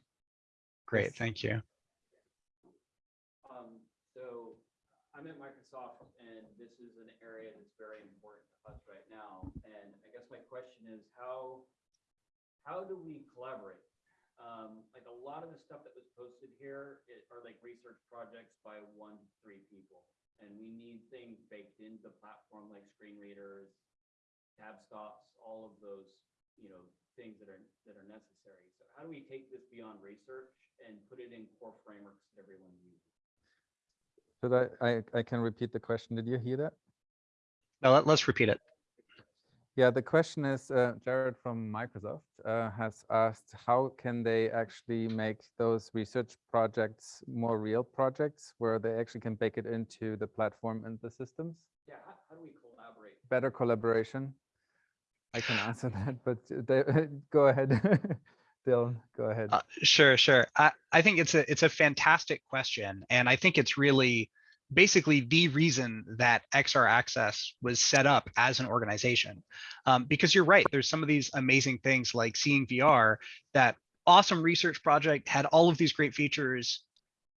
Great, thank you. Um, so I'm at Microsoft and this is an area that's very important to us right now. And I guess my question is how, how do we collaborate? Um, like a lot of the stuff that was posted here i- are like research projects by one, to three people. And we need things baked into the platform like screen readers, tab stops, all of those, you know, things that are, that are necessary. So how do we take this beyond research and put it in core frameworks that everyone uses? Should I, I, I can repeat the question. Did you hear that? Now let, us repeat it. Yeah, the question is, uh, Jared from Microsoft uh, has asked, how can they actually make those research projects more real projects where they actually can bake it into the platform and the systems? Yeah, how, how do we collaborate? Better collaboration? I can answer that, but uh, they, go ahead. Dylan, go ahead. Uh, sure, sure. I, I think it's a it's a fantastic question, and I think it's really basically the reason that XR Access was set up as an organization. Um, because you're right, there's some of these amazing things like seeing VR, that awesome research project had all of these great features,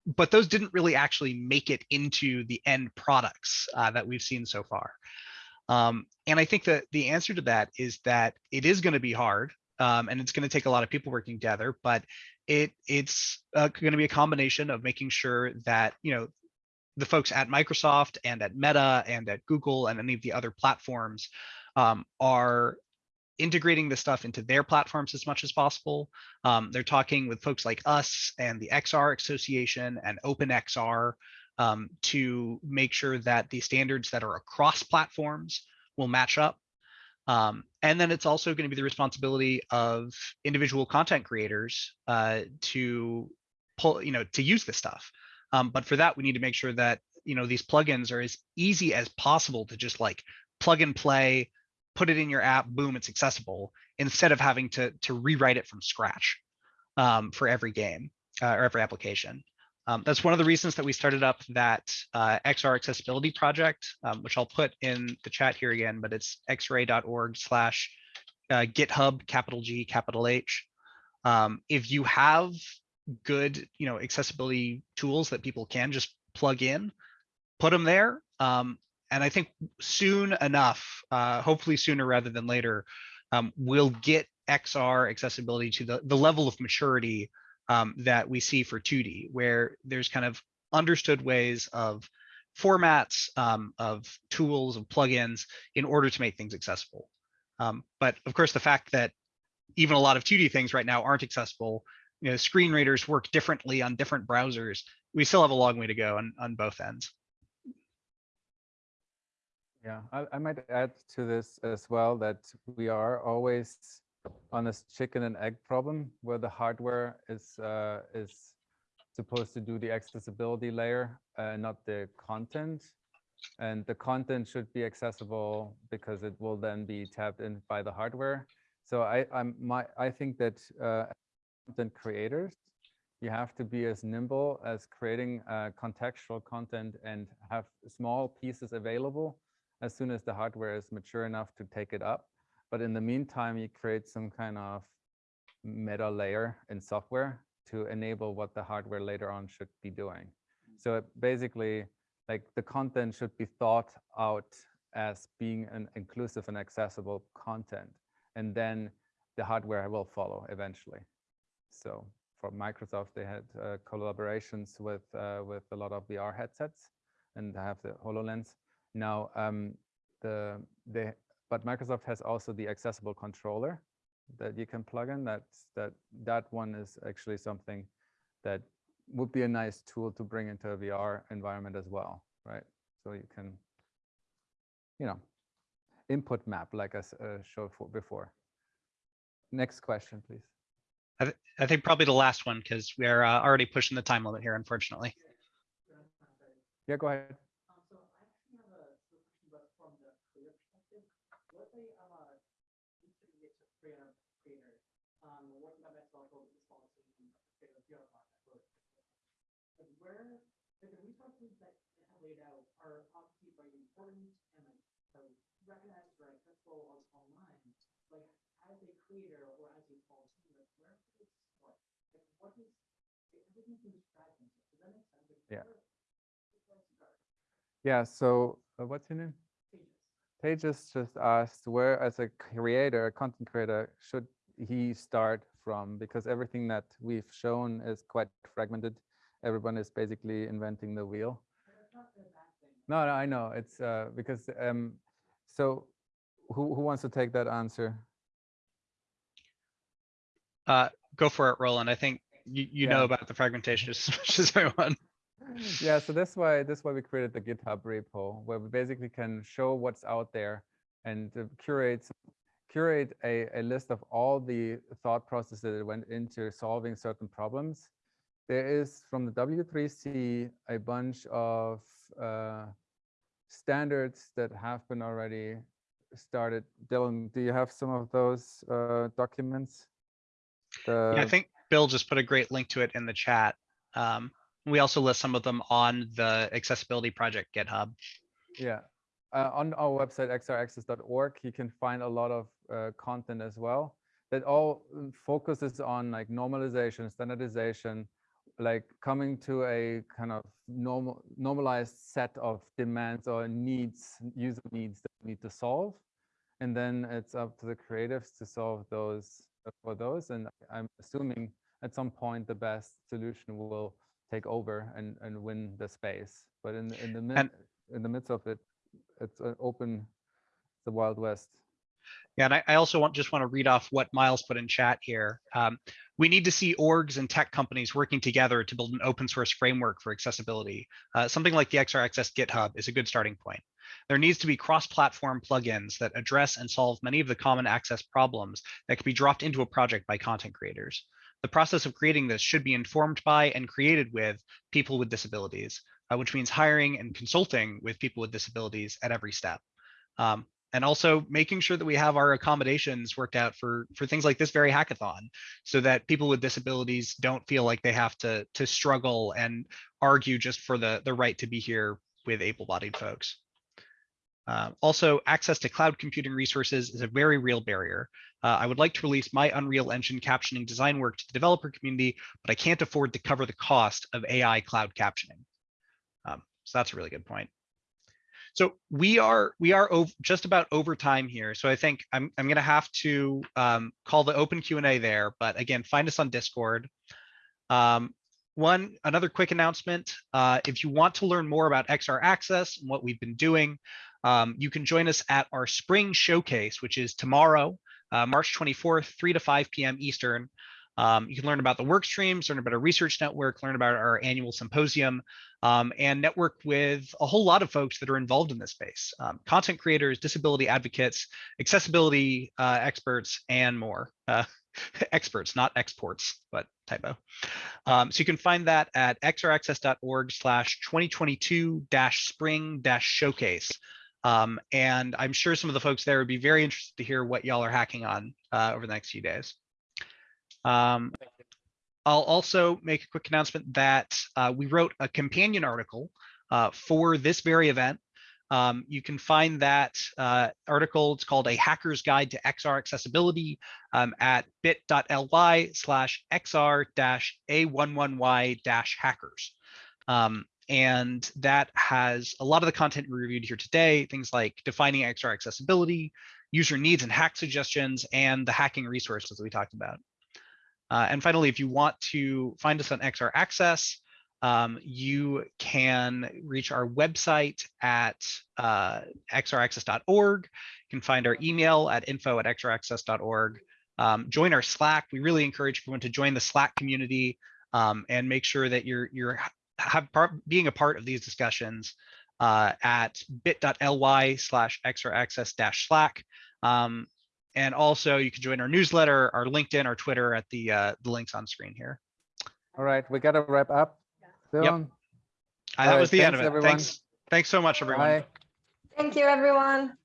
but those didn't really actually make it into the end products uh, that we've seen so far. Um, and I think that the answer to that is that it is going to be hard um, and it's going to take a lot of people working together, but it it's uh, going to be a combination of making sure that you know the folks at Microsoft and at Meta and at Google and any of the other platforms um, are integrating this stuff into their platforms as much as possible. Um, they're talking with folks like us and the XR Association and OpenXR um, to make sure that the standards that are across platforms will match up. Um, and then it's also going to be the responsibility of individual content creators uh, to pull, you know, to use this stuff. Um, but for that, we need to make sure that you know these plugins are as easy as possible to just like plug and play, put it in your app, boom, it's accessible, instead of having to to rewrite it from scratch. um, for every game uh, or every application. Um, that's one of the reasons that we started up that uh, XR accessibility project, um, which I'll put in the chat here again, but it's xray.org slash uh, GitHub, capital G, capital H. Um, if you have good, you know, accessibility tools that people can just plug in, put them there. Um, and I think soon enough, uh, hopefully sooner rather than later, um, we'll get XR accessibility to the, the level of maturity um, that we see for 2D, where there's kind of understood ways of formats, um, of tools, of plugins in order to make things accessible. Um, but of course, the fact that even a lot of 2D things right now aren't accessible, you know, screen readers work differently on different browsers. We still have a long way to go on, on both ends. Yeah, I, I might add to this as well that we are always on this chicken and egg problem where the hardware is uh, is supposed to do the accessibility layer, uh, not the content. And the content should be accessible because it will then be tapped in by the hardware. So I I'm my I think that uh, content creators, you have to be as nimble as creating uh, contextual content and have small pieces available as soon as the hardware is mature enough to take it up. But in the meantime, you create some kind of meta layer in software to enable what the hardware later on should be doing. So it basically, like the content should be thought out as being an inclusive and accessible content. And then the hardware will follow eventually. So for Microsoft, they had uh, collaborations with uh, with a lot of VR headsets and have the HoloLens. Now, um, the the but Microsoft has also the accessible controller that you can plug in. That's that that one is actually something that would be a nice tool to bring into a VR environment as well, right? So you can, you know, input map like I uh, showed for before. Next question, please. I think probably the last one because we're uh, already pushing the time limit here, unfortunately. Yeah, go ahead. Um, so I actually have a sort of question, but from the creator perspective, what they uh intermediate to creator creator, um, working on that also responsive and creator PR project. Like where like the resources that they have laid out are obviously very important and like so recognized accessible on online. Like as a creator or as a team, like where does it start? Like what is everything seems fragmented. Does that make sense? Like, Yeah. where- where does it start? Yeah, so uh, what's your name? Tejas just asked where, as a creator, a content creator, should he start from? Because everything that we've shown is quite fragmented. Everyone is basically inventing the wheel. No, no, I know. It's uh, because um, so who who wants to take that answer? Uh, go for it, Roland. I think you, you know about the fragmentation as much as everyone. yeah, so that's why that's why we created the GitHub repo, where we basically can show what's out there and uh, curate curate a, a list of all the thought processes that went into solving certain problems. There is from the W3C a bunch of uh, standards that have been already started. Dylan, do you have some of those uh, documents? Yeah, I think Bill just put a great link to it in the chat. Um, we also list some of them on the accessibility project GitHub. Yeah, uh, on our website xraccess.org, you can find a lot of uh, content as well. That all uh, focuses on like normalization, standardization, like coming to a kind of normal normalized set of demands or needs, user needs that we need to solve, and then it's up to the creatives to solve those uh, for those. And I'm assuming at some point the best solution will take over and and win the space. But in in the mid, in the midst of it, it's an open, the Wild West. Yeah, and I, I also want, just want to read off what Miles put in chat here. Um, we need to see orgs and tech companies working together to build an open source framework for accessibility. Uh, something like the XR Access GitHub is a good starting point. There needs to be cross-platform plugins that address and solve many of the common access problems that can be dropped into a project by content creators. The process of creating this should be informed by and created with people with disabilities, uh, which means hiring and consulting with people with disabilities at every step. Um, and also making sure that we have our accommodations worked out for for things like this very hackathon, so that people with disabilities don't feel like they have to to struggle and argue just for the the right to be here with able-bodied folks. Uh, also, access to cloud computing resources is a very real barrier. Uh, I would like to release my Unreal Engine captioning design work to the developer community, but I can't afford to cover the cost of AI cloud captioning. Um, so that's a really good point. So we are we are ov- just about over time here. So I think I'm I'm gonna have to um, call the open Q and A there. But again, find us on Discord. Um, one another quick announcement: uh, if you want to learn more about XR Access and what we've been doing, um, you can join us at our spring showcase, which is tomorrow, uh, March 24th, 3 to 5 p.m. Eastern. Um, you can learn about the work streams, learn about our research network, learn about our annual symposium, um, and network with a whole lot of folks that are involved in this space. Um, content creators, disability advocates, accessibility uh, experts, and more. Uh, experts, not exports, but typo. Um, so you can find that at xraccess.org slash 2022 dash spring dash showcase. Um, and I'm sure some of the folks there would be very interested to hear what y'all are hacking on uh, over the next few days. Um, I'll also make a quick announcement that uh, we wrote a companion article uh, for this very event. Um, you can find that uh, article, it's called A Hacker's Guide to XR Accessibility um, at bit.ly slash XR dash A11Y dash hackers. Um, and that has a lot of the content we reviewed here today, things like defining XR accessibility, user needs and hack suggestions, and the hacking resources that we talked about. Uh, and finally, if you want to find us on XR Access, um, you can reach our website at uh, xraccess.org. You can find our email at info at xraccess.org. Um, join our Slack. We really encourage everyone to join the Slack community um, and make sure that you're you're part, being a part of these discussions uh, at bit.ly slash xraccess Slack. Um, and also you can join our newsletter, our LinkedIn, our Twitter at the uh, the links on screen here. All right, we gotta wrap up. Dylan, Uh, that right, was the end of it. everyone. Thanks. Thanks so much, everyone. bye. Thank you, everyone.